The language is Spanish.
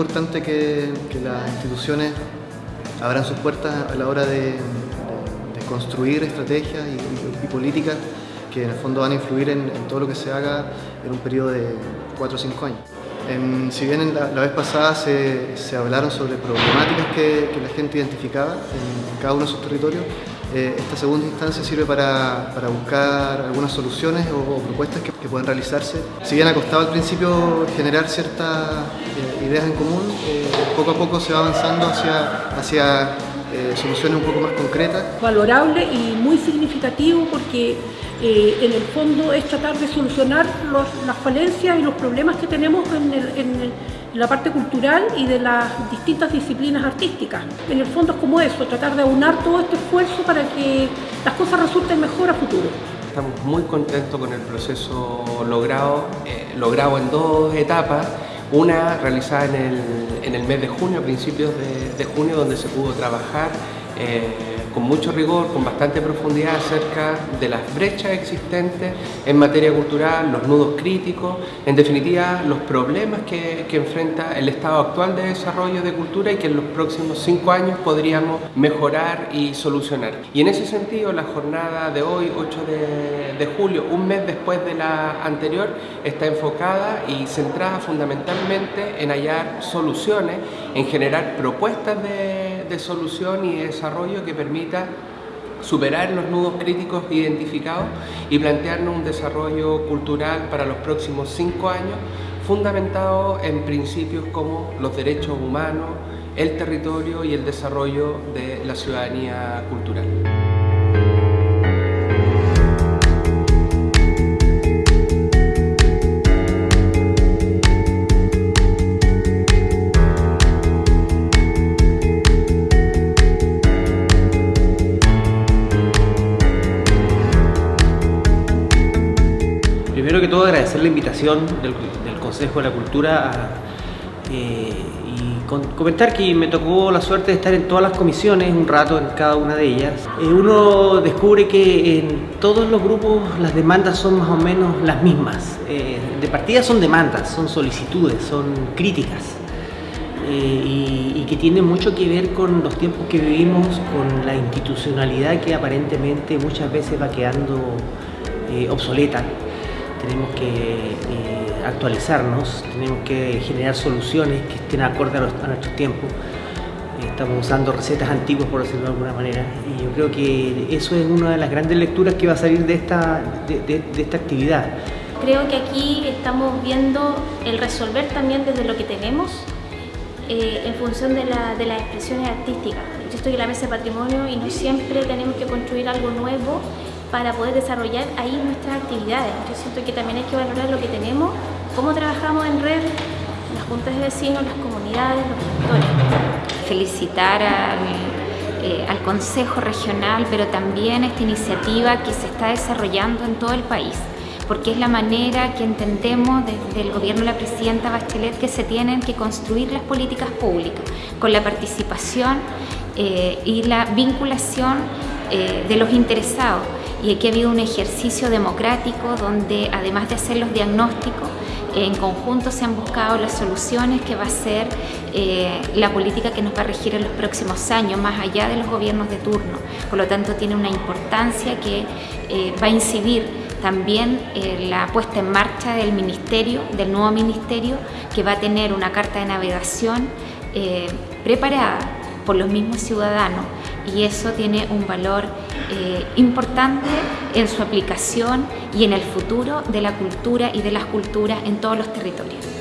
importante que, las instituciones abran sus puertas a la hora de, construir estrategias y, políticas que en el fondo van a influir en, todo lo que se haga en un periodo de 4 o 5 años. si bien la, vez pasada se, hablaron sobre problemáticas que, la gente identificaba en cada uno de sus territorios, eh, esta segunda instancia sirve para, buscar algunas soluciones o, propuestas que, pueden realizarse. Si bien ha costado al principio generar ciertas eh, ideas en común, eh, poco a poco se va avanzando hacia, hacia soluciones un poco más concretas. Valorable y muy significativo porque en el fondo es tratar de solucionar las falencias y los problemas que tenemos en el la parte cultural y de las distintas disciplinas artísticas. En el fondo es como eso, tratar de aunar todo este esfuerzo para que las cosas resulten mejor a futuro. Estamos muy contentos con el proceso logrado, eh, logrado en dos etapas. Una realizada en el, en el mes de junio, a principios de, de junio, donde se pudo trabajar eh, con mucho rigor, con bastante profundidad acerca de las brechas existentes en materia cultural, los nudos críticos, en definitiva los problemas que, enfrenta el estado actual de desarrollo de cultura y que en los próximos cinco años podríamos mejorar y solucionar. Y en ese sentido la jornada de hoy, 8 de, de julio, un mes después de la anterior, está enfocada y centrada fundamentalmente en hallar soluciones, en generar propuestas de, de solución y desarrollo que permita superar los nudos críticos identificados y plantearnos un desarrollo cultural para los próximos cinco años fundamentado en principios como los derechos humanos, el territorio y el desarrollo de la ciudadanía cultural. Primero que todo agradecer la invitación del, Consejo de la Cultura eh, y comentar que me tocó la suerte de estar en todas las comisiones, un rato en cada una de ellas. Eh, uno descubre que en todos los grupos las demandas son más o menos las mismas. Eh, de partida son demandas, son solicitudes, son críticas. Y, y, que tiene mucho que ver con los tiempos que vivimos, con la institucionalidad que aparentemente muchas veces va quedando obsoleta tenemos que eh, actualizarnos, tenemos que generar soluciones que estén acorde a, nuestros tiempos. Estamos usando recetas antiguas, por decirlo de alguna manera, y yo creo que eso es una de las grandes lecturas que va a salir de esta, de, esta actividad. Creo que aquí estamos viendo el resolver también desde lo que tenemos eh, en función de, de, las expresiones artísticas. Yo estoy en la mesa de patrimonio y no siempre tenemos que construir algo nuevo para poder desarrollar ahí nuestras actividades. Yo siento que también hay que valorar lo que tenemos, cómo trabajamos en red, las juntas de vecinos, las comunidades, los gestores. Felicitar al, eh, Consejo Regional, pero también a esta iniciativa que se está desarrollando en todo el país porque es la manera que entendemos desde el gobierno de la presidenta Bachelet que se tienen que construir las políticas públicas, con la participación eh, y la vinculación eh, de los interesados y aquí ha habido un ejercicio democrático donde además de hacer los diagnósticos, en conjunto se han buscado las soluciones que va a ser eh, la política que nos va a regir en los próximos años, más allá de los gobiernos de turno. Por lo tanto, tiene una importancia que eh, va a incidir también en la puesta en marcha del ministerio, del nuevo ministerio, que va a tener una carta de navegación eh, preparada por los mismos ciudadanos y eso tiene un valor eh, importante en su aplicación y en el futuro de la cultura y de las culturas en todos los territorios.